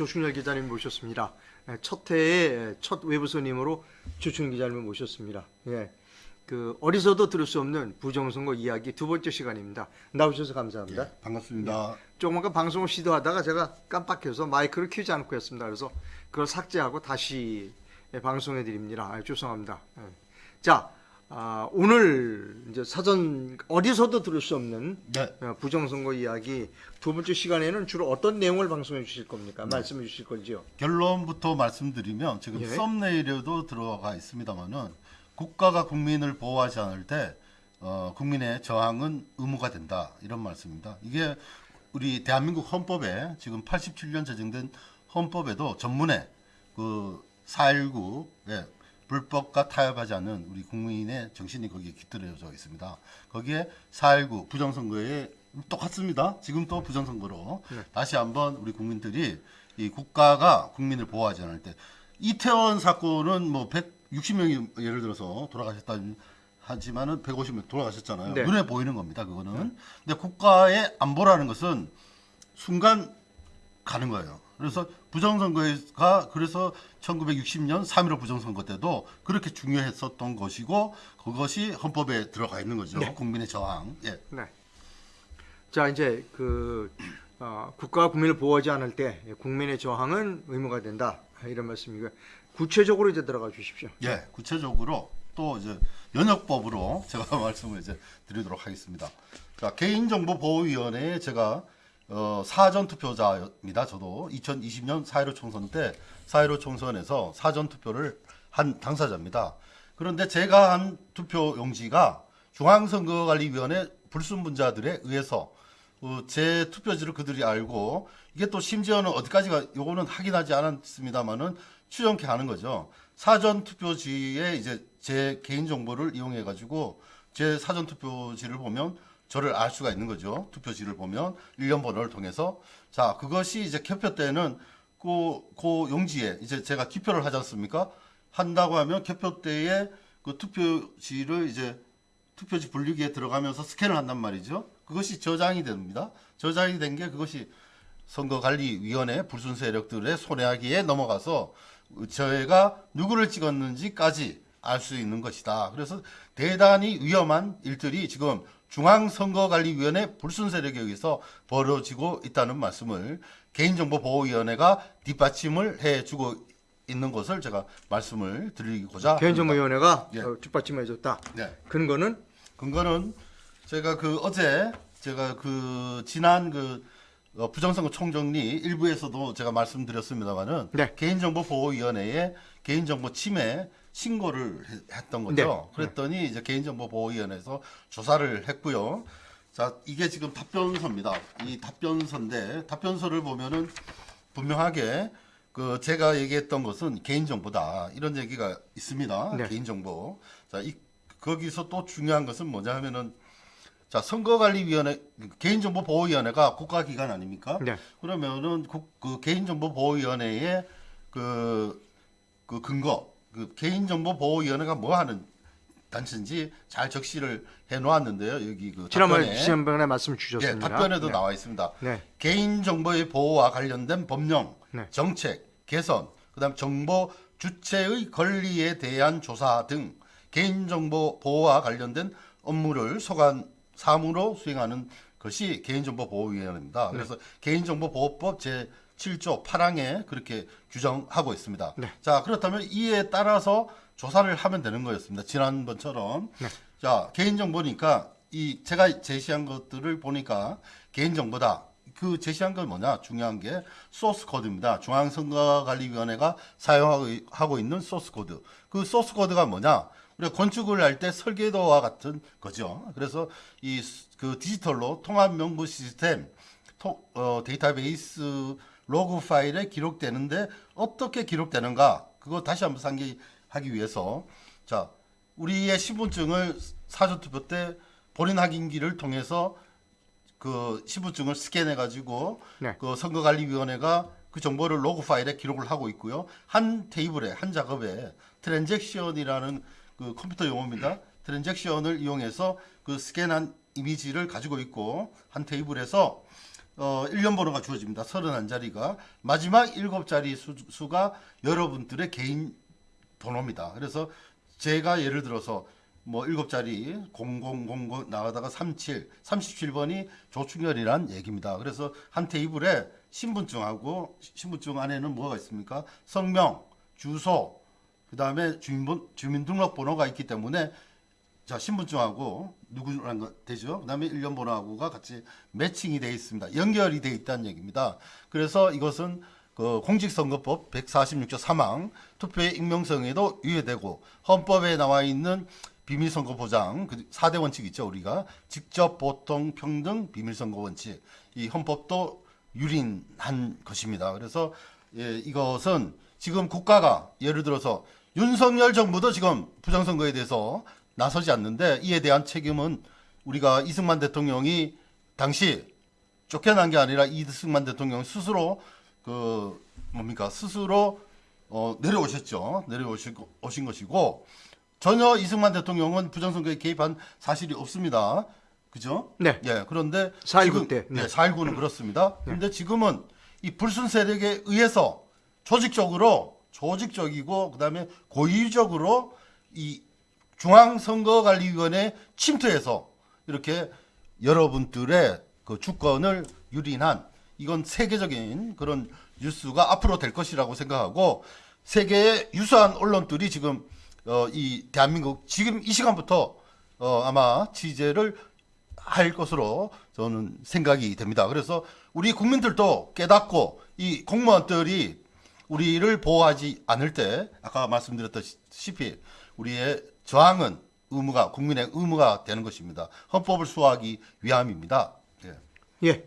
조충렬 기자님 모셨습니다. 예, 첫 해에 첫 외부 손님으로 조충렬 기자님을 모셨습니다. 예. 그 어디서도 들을 수 없는 부정선거 이야기 두 번째 시간입니다. 나오셔서 감사합니다. 예, 반갑습니다. 조금만 방송을 시도하다가 제가 깜빡해서 마이크를 켜지 않고 했습니다. 그래서 그걸 삭제하고 다시 예, 방송해 드립니다. 아, 죄송합니다. 예. 자, 아, 오늘 이제 사전 어디서도 들을 수 없는 네, 어, 부정선거 이야기 두 번째 시간에는 주로 어떤 내용을 방송해 주실 겁니까? 말씀해 주실 건지요? 결론부터 말씀드리면 지금 예. 썸네일에도 들어가 있습니다만은 국가가 국민을 보호하지 않을 때 어, 국민의 저항은 의무가 된다 이런 말씀입니다. 이게 우리 대한민국 헌법에 지금 87년 제정된 헌법에도 전문에 그 4.19에 불법과 타협하지 않는 우리 국민의 정신이 거기에 깃들여져 있습니다. 거기에 4.19 부정선거에 똑같습니다. 지금 또 부정선거로 네. 다시 한번 우리 국민들이 이 국가가 국민을 보호하지 않을 때 이태원 사건은 뭐 160명이 예를 들어서 돌아가셨다 하지만은 150명 돌아가셨잖아요. 네. 눈에 보이는 겁니다. 그거는. 근데 국가의 안보라는 것은 순간 가는 거예요. 그래서 부정선거가 그래서 1960년 3.15 부정선거 때도 그렇게 중요했었던 것이고 그것이 헌법에 들어가 있는 거죠. 네. 국민의 저항. 예. 네. 자 이제 그 어, 국가가 국민을 보호하지 않을 때 국민의 저항은 의무가 된다 이런 말씀이고요. 구체적으로 이제 들어가 주십시오. 예, 구체적으로 또 이제 연역법으로 제가 말씀을 이제 드리도록 하겠습니다. 자, 개인정보보호위원회에 제가 어, 사전 투표자입니다. 저도 2020년 4.15 총선 때 4.15 총선에서 사전 투표를 한 당사자입니다. 그런데 제가 한 투표 용지가 중앙선거관리위원회 불순분자들에 의해서 어, 제 투표지를 그들이 알고 이게 또 심지어는 어디까지가 요거는 확인하지 않았습니다만은 추정케 하는 거죠. 사전 투표지에 이제 제 개인 정보를 이용해 가지고 제 사전 투표지를 보면 저를 알 수가 있는 거죠. 투표지를 보면 일련 번호를 통해서 자 그것이 이제 개표 때는 그, 그 용지에 이제 제가 기표를 하지 않습니까? 한다고 하면 개표 때에 그 투표지를 이제 투표지 분류기에 들어가면서 스캔을 한단 말이죠. 그것이 저장이 됩니다. 저장이 된 게 그것이 선거관리위원회 불순 세력들의 손해하기에 넘어가서 저희가 누구를 찍었는지까지 알 수 있는 것이다. 그래서 대단히 위험한 일들이 지금 중앙선거관리위원회 불순 세력에 의해서 벌어지고 있다는 말씀을 개인정보보호위원회가 뒷받침을 해주고 있는 것을 제가 말씀을 드리고자 개인정보위원회가 예. 어, 뒷받침해 줬다. 네. 근거는 근거는 제가 그 어제 제가 그 지난 그 어, 부정선거 총정리 일부에서도 제가 말씀드렸습니다만은 네. 개인정보보호위원회에 개인정보 침해 신고를 해- 했던 거죠. 네. 그랬더니 이제 개인정보보호위원회에서 조사를 했고요. 자 이게 지금 답변서입니다. 이 답변서인데 답변서를 보면은 분명하게 그 제가 얘기했던 것은 개인정보다 이런 얘기가 있습니다. 네. 개인정보. 자, 이 거기서 또 중요한 것은 뭐냐 하면은 자 선거관리위원회 개인정보보호위원회가 국가기관 아닙니까? 네. 그러면은 국, 그 개인정보보호위원회의 그, 그 근거 그 개인정보보호위원회가 뭐 하는 단체인지 잘 적시를 해 놓았는데요. 여기 그 지난번에 답변에 지난번에 말씀 예, 주셨습니다. 답변에도 네. 나와 있습니다. 네. 개인정보의 보호와 관련된 법령, 네. 정책, 개선, 그다음 정보 주체의 권리에 대한 조사 등 개인정보 보호와 관련된 업무를 소관 사무로 수행하는 것이 개인정보보호위원회입니다. 그래서 개인정보보호법 제 7조 8항에 그렇게 규정하고 있습니다. 네. 자, 그렇다면 이에 따라서 조사를 하면 되는 거였습니다. 지난번처럼. 네. 자, 개인정보니까 이 제가 제시한 것들을 보니까 개인정보다. 그 제시한 건 뭐냐? 중요한 게 소스 코드입니다. 중앙선거관리위원회가 사용하고 있는 소스 코드. 그 소스 코드가 뭐냐? 우리가 건축을 할 때 설계도와 같은 거죠. 그래서 이 그 디지털로 통합 명부 시스템 토- 어, 데이터베이스 로그 파일에 기록되는데 어떻게 기록되는가? 그거 다시 한번 상기하기 위해서 자 우리의 신분증을 사전투표 때 본인 확인기를 통해서 그 신분증을 스캔해 가지고 네. 그 선거관리위원회가 그 정보를 로그 파일에 기록을 하고 있고요. 한 테이블에 한 작업에 트랜잭션이라는 그 컴퓨터 용어입니다. 트랜잭션을 이용해서 그 스캔한 이미지를 가지고 있고 한 테이블에서 어 1년 번호가 주어집니다. 31자리가 마지막 7자리 수, 수가 여러분들의 개인 번호입니다. 그래서 제가 예를 들어서 뭐 7자리 0000 나가다가 37, 37번이 조충렬이란 얘기입니다. 그래서 한 테이블에 신분증하고 신분증 안에는 뭐가 있습니까? 성명, 주소, 그 다음에 주민번 주민등록번호가 있기 때문에 자 신분증하고 거 되죠. 그 다음에 1년 번호하고가 같이 매칭이 돼 있습니다. 연결이 돼 있다는 얘기입니다. 그래서 이것은 그 공직선거법 146조 3항 투표의 익명성에도 유예되고 헌법에 나와 있는 비밀선거 보장 그 4대 원칙 있죠 우리가 직접 보통 평등 비밀선거 원칙 이 헌법도 유린한 것입니다. 그래서 예, 이것은 지금 국가가 예를 들어서 윤석열 정부도 지금 부정선거에 대해서 나서지 않는데 이에 대한 책임은 우리가 이승만 대통령이 당시 쫓겨난 게 아니라 이승만 대통령 스스로 그 뭡니까 스스로 어, 내려오셨죠 내려오신 거- 오신 것이고 전혀 이승만 대통령은 부정선거에 개입한 사실이 없습니다 그죠? 네. 예 그런데 4.19 지금- 때, 네. 예, 4.19는 그렇습니다. 그런데 지금은 이 불순 세력에 의해서 조직적으로 조직적이고 그다음에 고의적으로 이 중앙선거관리위원회 침투해서 이렇게 여러분들의 그 주권을 유린한 이건 세계적인 그런 뉴스가 앞으로 될 것이라고 생각하고 세계의 유수한 언론들이 지금 어, 이 대한민국 지금 이 시간부터 어, 아마 취재를 할 것으로 저는 생각이 됩니다. 그래서 우리 국민들도 깨닫고 이 공무원들이 우리를 보호하지 않을 때 아까 말씀드렸다시피 우리의 저항은 의무가 국민의 의무가 되는 것입니다. 헌법을 수호하기 위함입니다. 예. 예.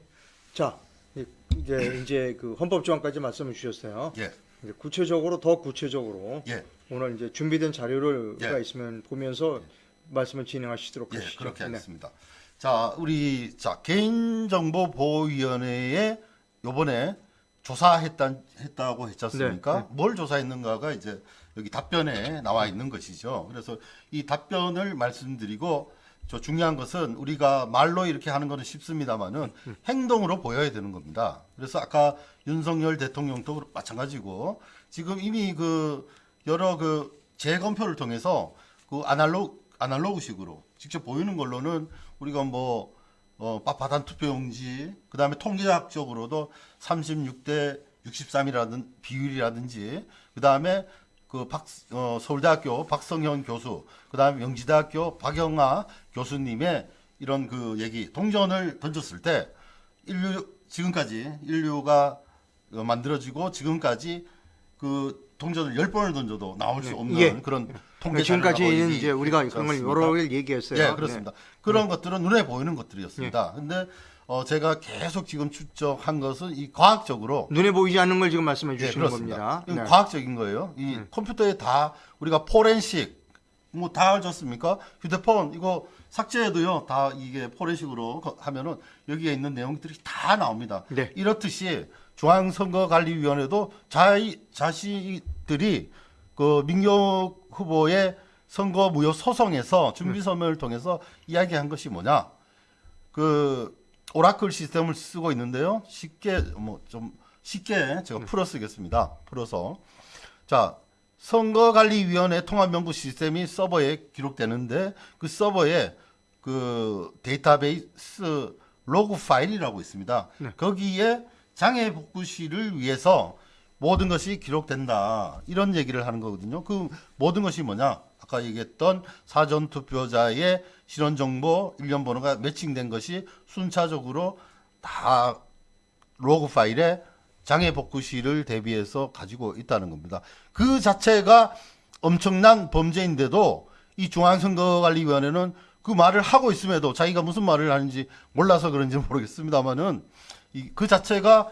자, 이- 이제 이제 그 헌법 조항까지 말씀을 주셨어요. 예. 이제 구체적으로 더 구체적으로 예. 오늘 이제 준비된 자료를 예. 가 있으면 보면서 말씀을 진행하시도록 예, 하시죠. 그렇게 네. 하겠습니다. 자, 우리 자 개인정보보호위원회에 요번에 조사했다 했다고 했지 않습니까? 네, 뭘 조사했는가가 이제 여기 답변에 나와 있는 것이죠. 그래서 이 답변을 말씀드리고 저 중요한 것은 우리가 말로 이렇게 하는 거는 쉽습니다만은 행동으로 보여야 되는 겁니다. 그래서 아까 윤석열 대통령도 마찬가지고 지금 이미 그 여러 그 재검표를 통해서 그 아날로그 아날로그식으로 직접 보이는 걸로는 우리가 뭐 어, 빳빳한 투표용지, 그 다음에 통계학적으로도 36대 63이라든 비율이라든지, 그 다음에 그 박, 어, 서울대학교 박성현 교수, 그 다음에 명지대학교 박영아 교수님의 이런 그 얘기, 동전을 던졌을 때 인류, 지금까지 인류가 어, 만들어지고 지금까지 그 동전을 10번을 던져도 나올 수 없는 예. 그런 통계 네, 지금까지는 자료가 이제 우리가 그런 걸? 여러 개 얘기했어요. 예, 그렇습니다. 그런 것들은 눈에 보이는 것들이었습니다. 예. 근데 어, 제가 계속 지금 추적한 것은 이 과학적으로 네. 눈에 보이지 않는 걸 지금 말씀해 예, 주시는 그렇습니다. 겁니다. 네. 과학적인 거예요. 이 컴퓨터에 다 우리가 포렌식 뭐 다 알졌습니까? 휴대폰 이거 삭제해도요 다 이게 포렌식으로 거- 하면은 여기에 있는 내용들이 다 나옵니다. 네. 이렇듯이 중앙선거관리위원회도 자이 자신들이 그 민경 후보의 선거 무효 소송에서 준비 서면을 통해서 이야기한 것이 뭐냐? 그 오라클 시스템을 쓰고 있는데요. 쉽게 뭐 좀 쉽게 제가 풀어 쓰겠습니다. 풀어서 자 선거관리위원회 통합명부 시스템이 서버에 기록되는데 그 서버에 그 데이터베이스 로그 파일이라고 있습니다. 거기에 장애 복구 시를 위해서 모든 것이 기록된다 이런 얘기를 하는 거거든요. 그 모든 것이 뭐냐? 아까 얘기했던 사전 투표자의 실원 정보 일련 번호가 매칭된 것이 순차적으로 다 로그 파일에 장애 복구 시를 대비해서 가지고 있다는 겁니다. 그 자체가 엄청난 범죄인데도 이 중앙선거관리위원회는 그 말을 하고 있음에도 자기가 무슨 말을 하는지 몰라서 그런지 모르겠습니다만은 이그 자체가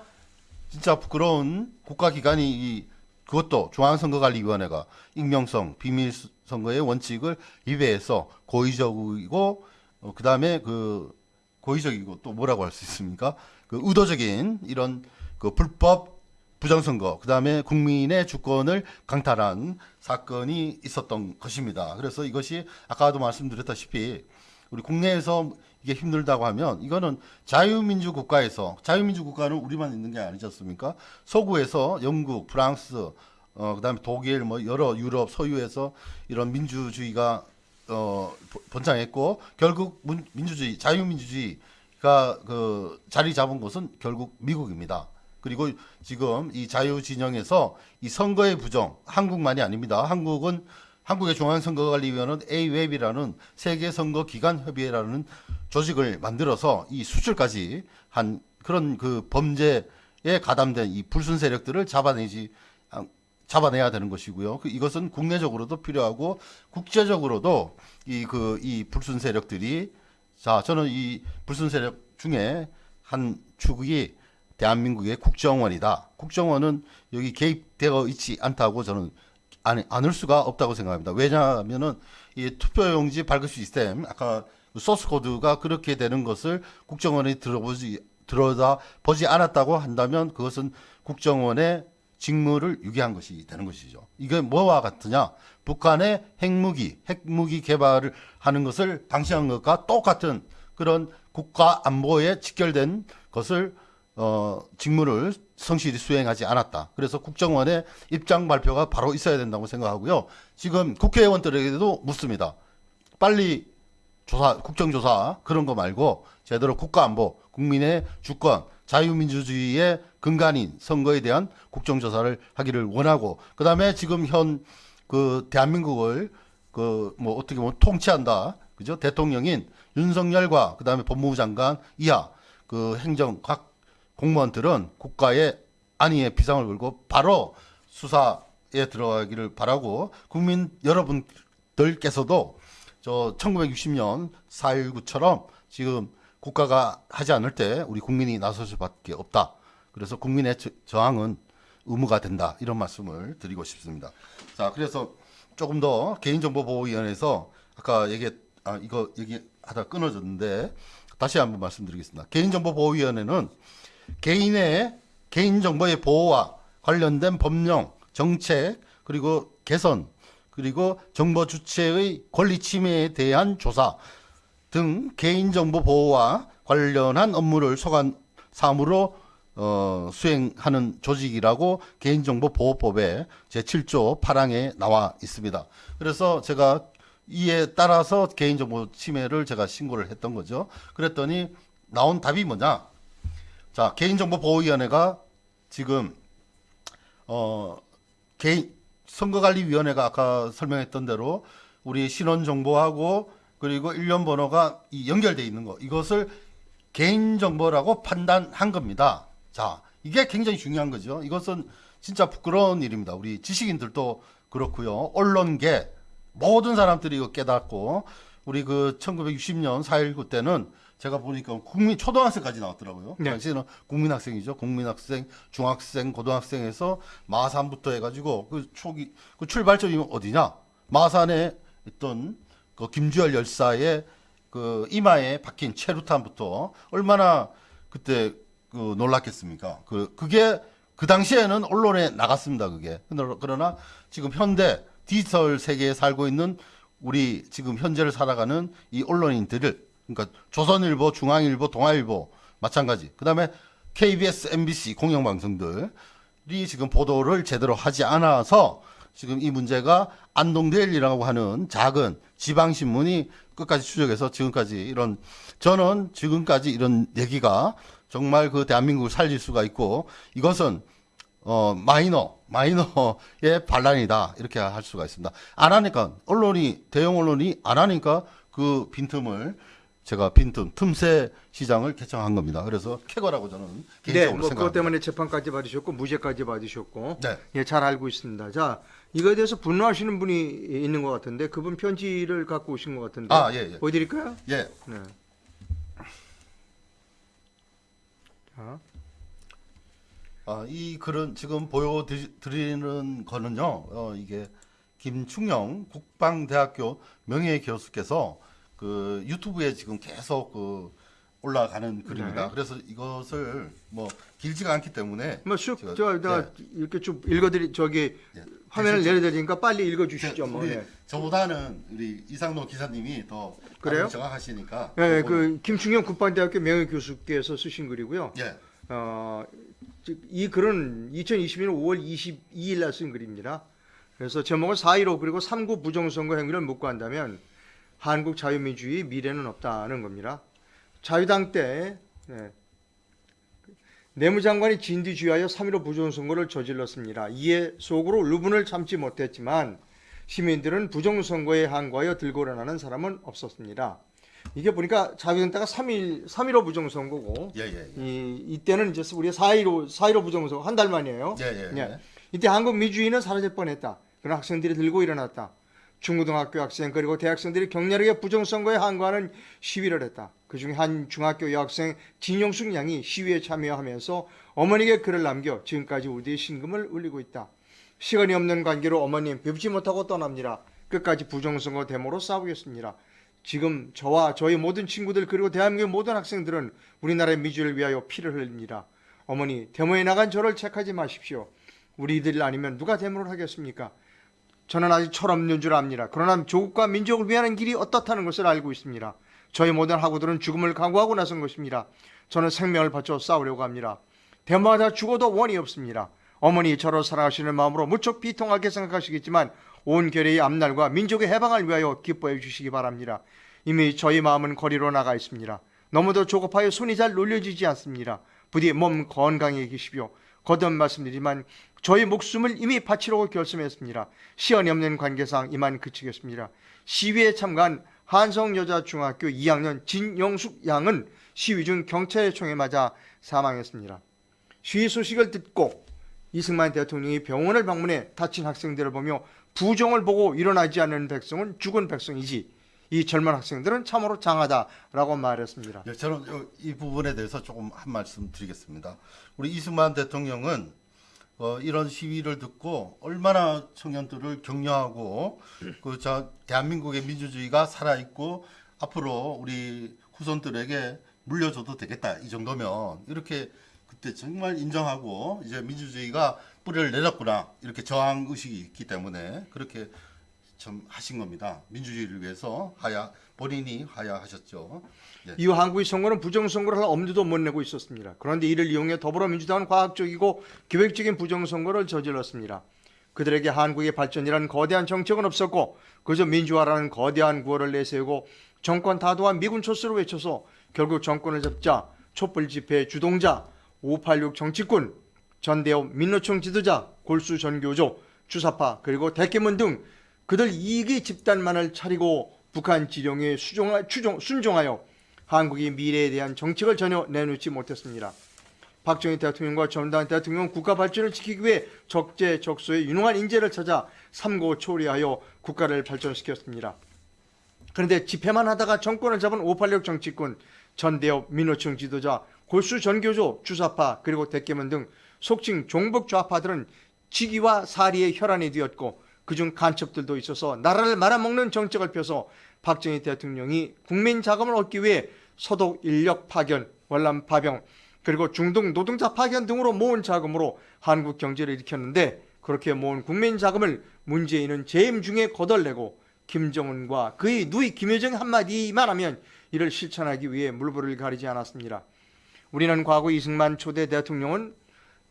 진짜 부끄러운 국가기관이 이 그것도 중앙선거관리위원회가 익명성, 비밀선거의 원칙을 위배해서 고의적이고 어, 그 다음에 그 고의적이고 또 뭐라고 할 수 있습니까? 그 의도적인 이런 그 불법 부정선거, 그 다음에 국민의 주권을 강탈한 사건이 있었던 것입니다. 그래서 이것이 아까도 말씀드렸다시피 우리 국내에서 이게 힘들다고 하면 이거는 자유민주 국가에서 자유민주 국가는 우리만 있는 게 아니지 않습니까? 서구에서 영국, 프랑스, 어 그다음에 독일 뭐 여러 유럽 서유에서 이런 민주주의가 어 번- 번창했고 결국 문- 민주주의, 자유민주주의가 그 자리 잡은 곳은 결국 미국입니다. 그리고 지금 이 자유 진영에서 이 선거의 부정 한국만이 아닙니다. 한국은 한국의 중앙선거관리위원회는 AWEB이라는 세계 선거 기관 협의회라는 조직을 만들어서 이 수출까지 한 그런 그 범죄에 가담된 이 불순 세력들을 잡아내지 아, 잡아내야 되는 것이고요. 그 이것은 국내적으로도 필요하고 국제적으로도 이 그 이 불순 세력들이 자 저는 이 불순 세력 중에 한 축이 대한민국의 국정원이다. 국정원은 여기 개입되어 있지 않다고 저는 안, 않을 수가 없다고 생각합니다. 왜냐하면은 이 투표용지 발급 시스템 아까 그 소스 코드가 그렇게 되는 것을 국정원이 들어보지 들어다 보지 않았다고 한다면 그것은 국정원의 직무를 유기한 것이 되는 것이죠. 이게 뭐와 같으냐? 북한의 핵무기, 핵무기 개발을 하는 것을 방치한 것과 똑같은 그런 국가 안보에 직결된 것을 어, 직무를 성실히 수행하지 않았다. 그래서 국정원의 입장 발표가 바로 있어야 된다고 생각하고요. 지금 국회의원들에게도 묻습니다. 빨리 조사, 국정조사 그런 거 말고 제대로 국가안보, 국민의 주권, 자유민주주의의 근간인 선거에 대한 국정조사를 하기를 원하고 그 다음에 지금 현 그 대한민국을 그 뭐 어떻게 보면 통치한다. 그죠? 대통령인 윤석열과 그 다음에 법무부 장관 이하 그 행정 각 공무원들은 국가의 안위에 비상을 걸고 바로 수사에 들어가기를 바라고 국민 여러분들께서도 저 1960년 4.19처럼 지금 국가가 하지 않을 때 우리 국민이 나설 수밖에 없다. 그래서 국민의 저- 저항은 의무가 된다. 이런 말씀을 드리고 싶습니다. 자, 그래서 조금 더 개인정보보호위원회에서 아까 얘기 아 이거 얘기하다 끊어졌는데 다시 한번 말씀드리겠습니다. 개인정보보호위원회는 개인의 개인정보의 보호와 관련된 법령, 정책, 그리고 개선, 그리고 정보 주체의 권리 침해에 대한 조사 등 개인정보 보호와 관련한 업무를 소관 사무로 어, 수행하는 조직이라고 개인정보보호법의 제7조 8항에 나와 있습니다. 그래서 제가 이에 따라서 개인정보 침해를 제가 신고를 했던 거죠. 그랬더니 나온 답이 뭐냐? 자, 개인정보보호위원회가 지금 어 개인 선거관리위원회가 아까 설명했던 대로 우리 신원 정보하고 그리고 일련 번호가 이 연결돼 있는 거 이것을 개인 정보라고 판단한 겁니다. 자, 이게 굉장히 중요한 거죠. 이것은 진짜 부끄러운 일입니다. 우리 지식인들도 그렇고요. 언론계 모든 사람들이 이거 깨닫고 우리 그 1960년 4.19 때는 제가 보니까 국민 초등학생까지 나왔더라고요. 네. 당시에는 국민학생이죠. 국민학생, 중학생, 고등학생에서 마산부터 해가지고 그 초기 그 출발점이 어디냐? 마산에 있던 그 김주열 열사의 그 이마에 박힌 체루탄부터 얼마나 그때 그 놀랐겠습니까? 그 그게 그 당시에는 언론에 나갔습니다. 그게 그러- 그러나 지금 현대 디지털 세계에 살고 있는 우리 지금 현재를 살아가는 이 언론인들을 그러니까 조선일보, 중앙일보, 동아일보 마찬가지. 그다음에 KBS, MBC 공영방송들이 지금 보도를 제대로 하지 않아서 지금 이 문제가 안동데일리라고 하는 작은 지방 신문이 끝까지 추적해서 지금까지 이런 저는 지금까지 이런 얘기가 정말 그 대한민국을 살릴 수가 있고 이것은 어 마이너 마이너의 반란이다 이렇게 할 수가 있습니다. 안 하니까 언론이 대형 언론이 안 하니까 그 빈틈을 제가 빈틈 틈새 시장을 개청한 겁니다. 그래서 쾌거라고 저는 네, 개인적으로 뭐 그것 생각합니다. 때문에 재판까지 받으셨고 무죄까지 받으셨고 네. 예, 잘 알고 있습니다. 자, 이거에 대해서 분노하시는 분이 있는 것 같은데 그분 편지를 갖고 오신 것 같은데 아, 예, 예. 보여드릴까요? 예, 네. 자, 아, 이 글은 지금 보여드리는 거는요, 어, 이게 김충영 국방대학교 명예교수께서 그 유튜브에 지금 계속 그 올라가는 글입니다. 네. 그래서 이것을 뭐 길지가 않기 때문에 뭐쑥 제가- 저, 저 예. 이렇게 좀 읽어드리 저기 예. 화면을 내려드리니까 빨리 읽어주시죠. 뭐. 우리 네. 저보다는 우리 이상노 기사님이 더 그래요? 정확하시니까. 네, 그 김충영 국방대학교 명예 교수께서 쓰신 글이고요. 예. 어, 즉, 이 글은 2021년 5월 22일 날 쓴 글입니다. 그래서 제목은 4.15 그리고 3구 부정선거 행위를 묻고 한다면 한국 자유민주주의 미래는 없다는 겁니다. 자유당 때 네, 내무장관이 진두지휘하여 3.15 부정선거를 저질렀습니다. 이에 속으로 루분을 참지 못했지만 시민들은 부정선거에 항거하여 들고 일어나는 사람은 없었습니다. 이게 보니까 자유당 때가 3.1, 3.15 부정선거고 예, 예. 예. 이, 이때는 이제 우리가 4.15, 4.15 부정선거 한 달 만이에요. 예, 예. 예. 이때 한국 민주주의는 사라질 뻔했다. 그러나 학생들이 들고 일어났다. 중고등학교 학생 그리고 대학생들이 격렬하게 부정선거에 항거하는 시위를 했다. 그중에 한 중학교 여학생 진용숙 양이 시위에 참여하면서 어머니에게 글을 남겨 지금까지 우리의 신금을 울리고 있다. 시간이 없는 관계로 어머님 뵙지 못하고 떠납니다. 끝까지 부정선거 데모로 싸우겠습니다. 지금 저와 저희 모든 친구들 그리고 대한민국의 모든 학생들은 우리나라의 민주를 위하여 피를 흘립니다. 어머니 데모에 나간 저를 책하지 마십시오. 우리들 아니면 누가 데모를 하겠습니까? 저는 아직 철없는 줄 압니다. 그러나 조국과 민족을 위하는 길이 어떻다는 것을 알고 있습니다. 저희 모든 학우들은 죽음을 각오하고 나선 것입니다. 저는 생명을 바쳐 싸우려고 합니다. 대마다 죽어도 원이 없습니다. 어머니 저를 사랑하시는 마음으로 무척 비통하게 생각하시겠지만 온 결의의 앞날과 민족의 해방을 위하여 기뻐해 주시기 바랍니다. 이미 저희 마음은 거리로 나가 있습니다. 너무도 조급하여 손이 잘 놀려지지 않습니다. 부디 몸 건강히 계시오. 거듭 말씀드리지만 저희 목숨을 이미 바치려고 결심했습니다. 시연이 없는 관계상 이만 그치겠습니다. 시위에 참가한 한성여자중학교 2학년 진영숙 양은 시위 중 경찰의 총에 맞아 사망했습니다. 시위 소식을 듣고 이승만 대통령이 병원을 방문해 다친 학생들을 보며 부정을 보고 일어나지 않는 백성은 죽은 백성이지 이 젊은 학생들은 참으로 장하다라고 말했습니다. 예, 저는 요- 이 부분에 대해서 조금 한 말씀 드리겠습니다. 우리 이승만 대통령은 어, 이런 시위를 듣고 얼마나 청년들을 격려하고 그자 대한민국의 민주주의가 살아 있고 앞으로 우리 후손들에게 물려줘도 되겠다 이 정도면 이렇게 그때 정말 인정하고 이제 민주주의가 뿌리를 내렸구나 이렇게 저항 의식이 있기 때문에 그렇게 참 하신 겁니다. 민주주의를 위해서 하야 본인이 하야하셨죠. 예. 이후 한국의 선거는 부정선거를 할 엄두도 못 내고 있었습니다. 그런데 이를 이용해 더불어민주당은 과학적이고 계획적인 부정선거를 저질렀습니다. 그들에게 한국의 발전이라는 거대한 정책은 없었고 그저 민주화라는 거대한 구호를 내세우고 정권 타도와 미군 초수를 외쳐서 결국 정권을 잡자 촛불 집회 주동자 586 정치꾼 전대협 민노총 지도자 골수 전교조 주사파 그리고 대깨문 등 그들 이익의 집단만을 차리고 북한 지령에 수종하, 추종, 순종하여 한국의 미래에 대한 정책을 전혀 내놓지 못했습니다. 박정희 대통령과 전두환 대통령은 국가 발전을 지키기 위해 적재적소에 유능한 인재를 찾아 삼고 초래하여 국가를 발전시켰습니다. 그런데 집회만 하다가 정권을 잡은 586 정치꾼, 전대협 민노총 지도자, 골수 전교조, 주사파 그리고 대깨문 등 속칭 종북 좌파들은 직위와 사리의 혈안이 되었고 그중 간첩들도 있어서 나라를 말아먹는 정책을 펴서 박정희 대통령이 국민 자금을 얻기 위해 소독 인력 파견, 월남 파병 그리고 중동 노동자 파견 등으로 모은 자금으로 한국 경제를 일으켰는데 그렇게 모은 국민 자금을 문재인은 재임 중에 거덜내고 김정은과 그의 누이 김여정 한마디만 하면 이를 실천하기 위해 물불을 가리지 않았습니다. 우리는 과거 이승만 초대 대통령은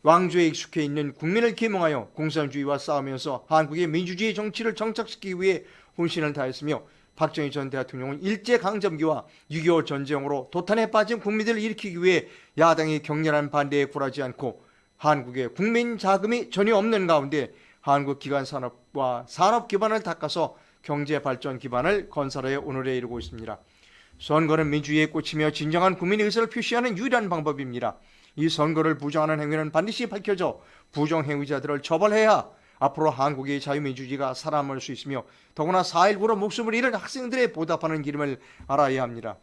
왕조에 익숙해 있는 국민을 계몽하여 공산주의와 싸우면서 한국의 민주주의 정치를 정착시키기 위해 혼신을 다했으며 박정희 전 대통령은 일제강점기와 6.25 전쟁으로 도탄에 빠진 국민들을 일으키기 위해 야당의 격렬한 반대에 굴하지 않고 한국의 국민 자금이 전혀 없는 가운데 한국 기관 산업과 산업 기반을 닦아서 경제 발전 기반을 건설해 오늘에 이르고 있습니다. 선거는 민주주의의 꽃이며 진정한 국민의 의사를 표시하는 유일한 방법입니다. 이 선거를 부정하는 행위는 반드시 밝혀져 부정 행위자들을 처벌해야 앞으로 한국의 자유민주주의가 살아남을 수 있으며 더구나 4.19로 목숨을 잃은 학생들의 보답하는 기름을 알아야 합니다.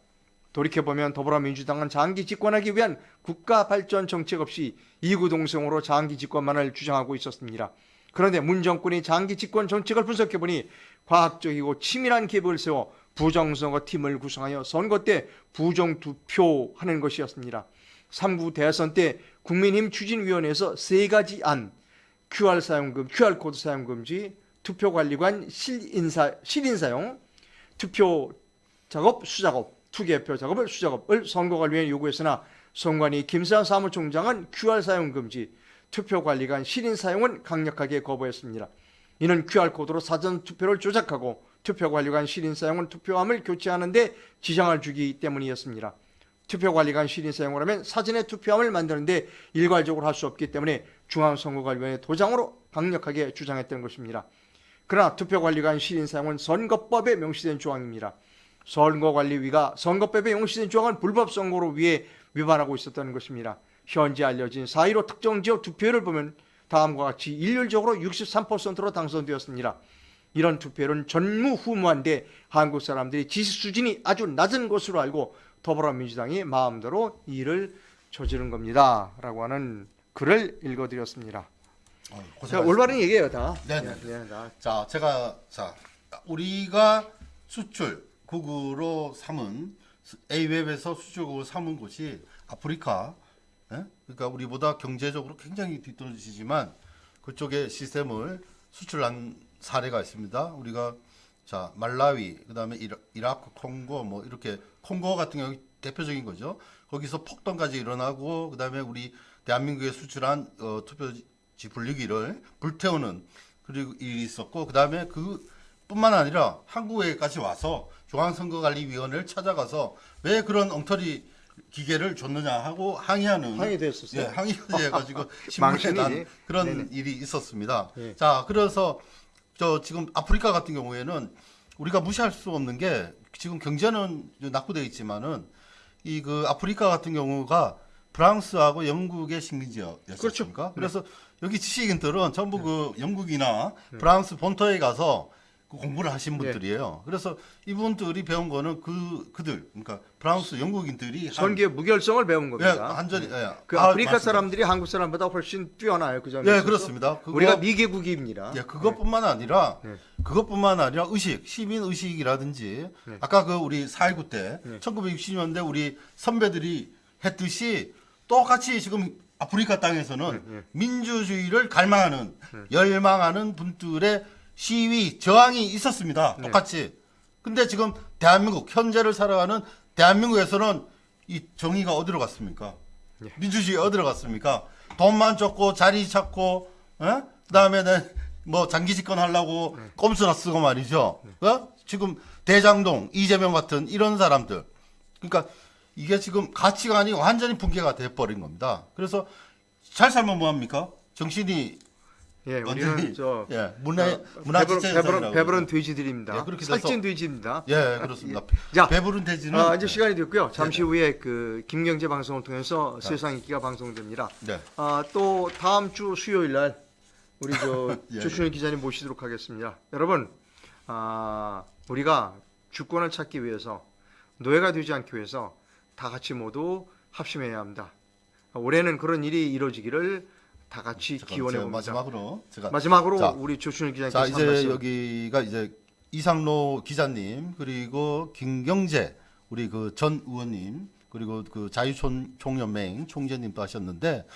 돌이켜보면 더불어민주당은 장기 집권하기 위한 국가 발전 정책 없이 이구동성으로 장기 집권만을 주장하고 있었습니다. 그런데 문 정권이 장기 집권 정책을 분석해보니 과학적이고 치밀한 계획을 세워 부정선거 팀을 구성하여 선거 때 부정투표하는 것이었습니다. 3구 대선 때 국민힘 추진위원회에서 세 가지 안, QR 사용 금 QR 코드 사용 금지, 투표 관리관 실인사 실인 사용, 투표 작업 수작업, 투개표 작업을 수작업을 선거관리위원회 요구했으나 선관위 김세환 사무총장은 QR 사용 금지, 투표 관리관 실인 사용은 강력하게 거부했습니다. 이는 QR 코드로 사전 투표를 조작하고 투표 관리관 실인 사용은 투표함을 교체하는데 지장을 주기 때문이었습니다. 투표 관리관 실인 사용을 하면 사전에 투표함을 만드는데 일괄적으로 할 수 없기 때문에 중앙선거관리위원회 도장으로 강력하게 주장했던 것입니다. 그러나 투표관리관 실인 사용은 선거법에 명시된 조항입니다. 선거관리위가 선거법에 명시된 조항은 불법 선거로 위해 위반하고 있었다는 것입니다. 현재 알려진 4.15 특정 지역 투표율을 보면 다음과 같이 일률적으로 63%로 당선되었습니다. 이런 투표율은 전무후무한데 한국 사람들이 지식 수준이 아주 낮은 것으로 알고 더불어민주당이 마음대로 일을 저지른 겁니다. 라고 하는 글을 읽어드렸습니다. 어, 자. 올바른 얘기예요, 다. 네네. 네, 다. 자, 제가 자 우리가 수출 국으로 삼은 A웹에서 수출국으로 삼은 곳이 아프리카. 예? 그러니까 우리보다 경제적으로 굉장히 뒤떨어지지만 그쪽에 시스템을 수출한 사례가 있습니다. 우리가 자 말라위, 그다음에 이라, 이라크, 콩고 뭐 이렇게 콩고 같은 경우 대표적인 거죠. 거기서 폭동까지 일어나고 그다음에 우리 대한민국에 수출한 어, 투표지 분리기를 불태우는 그리고 일이 있었고 그다음에 그 뿐만 아니라 한국에까지 와서 중앙선거관리위원회를 찾아가서 왜 그런 엉터리 기계를 줬느냐 하고 항의하는 항의도 했었어요. 예, 항의까지 해가지고 신문에. 난 그런 네네. 일이 있었습니다. 예. 자, 그래서 저 지금 아프리카 같은 경우에는 우리가 무시할 수 없는 게 지금 경제는 낙후되어 있지만은 이 그 아프리카 같은 경우가 프랑스하고 영국의 식민지였습니까? 그렇죠. 그래서 여기 지식인들은 전부 네. 그 영국이나 프랑스 본토에 가서 그 공부를 하신 분들이에요. 그래서 이분들이 배운 거는 그 그들 그러니까 프랑스 영국인들이 한- 선기의 무결성을 배운 예, 겁니다. 완전히 예. 그 아, 맞습니다. 사람들이 한국 사람보다 훨씬 뛰어나요. 그 점에서. 예, 그렇습니다. 그거- 우리가 미개국입니다. 예, 그것뿐만 아니라 네. 그것뿐만 아니라 의식, 시민 의식이라든지 네. 아까 그 우리 4.19 때 네. 1960년대 우리 선배들이 했듯이 똑같이 지금 아프리카 땅에서는. 민주주의를 갈망하는 열망하는 분들의 시위 저항이 있었습니다. 네. 똑같이. 근데 지금 대한민국 현재를 살아가는 대한민국에서는 이 정의가 어디로 갔습니까? 네. 민주주의 어디로 갔습니까? 돈만 쫓고 자리 찾고 어? 그다음에는 뭐 장기 집권 하려고 네. 꼼수나 쓰고 말이죠. 어? 지금 대장동, 이재명 같은 이런 사람들. 그러니까 이게 지금 가치관이 완전히 붕괴가 돼 버린 겁니다. 그래서 잘 살면 뭐 합니까? 정신이 예, 우리는 저 예, 문화 어, 문화 배부른, 배부른, 배부른. 돼지들입니다. 예, 그렇게 살찐 돼지입니다. 예, 그렇습니다. 자, 배부른 돼지는 아, 이제 시간이 됐고요. 네. 잠시 후에 그 김경재 방송을 통해서 세상 인기가 방송됩니다. 네. 아, 또 다음 주 수요일 날 우리 저 예, 조춘일 기자님 모시도록 하겠습니다. 여러분, 아, 우리가 주권을 찾기 위해서 노예가 되지 않기 위해서 다 같이 모두 합심해야 합니다. 올해는 그런 일이 이루어지기를 다 같이 기원해 봅니다. 마지막으로 제가 마지막으로 자, 우리 조춘일 기자님께서 자한 이제 말씀. 여기가 이제 이상로 기자님 그리고 김경재 우리 그 전 의원님 그리고 그 자유총연맹 총재님도 하셨는데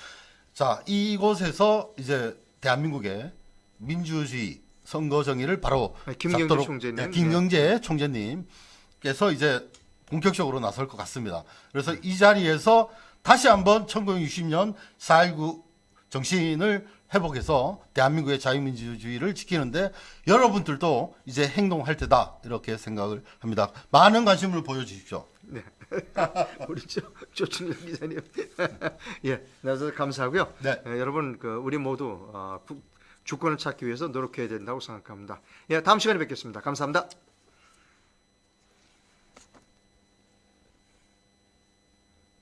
자 이곳에서 이제 대한민국의 민주주의 선거 정의를 바로 네, 김경재 잡도록- 총재님. 네, 김경재 총재님께서 이제 본격적으로 나설 것 같습니다. 그래서 이 자리에서 다시 한번 1960년 4.19 정신을 회복해서 대한민국의 자유민주주의를 지키는데 여러분들도 이제 행동할 때다 이렇게 생각을 합니다. 많은 관심을 보여주십시오. 네. 우리 조, 조춘일 기자님. 예, 나서 감사하고요. 네. 예, 여러분, 그 우리 모두 어, 국- 주권을 찾기 위해서 노력해야 된다고 생각합니다. 예, 다음 시간에 뵙겠습니다. 감사합니다.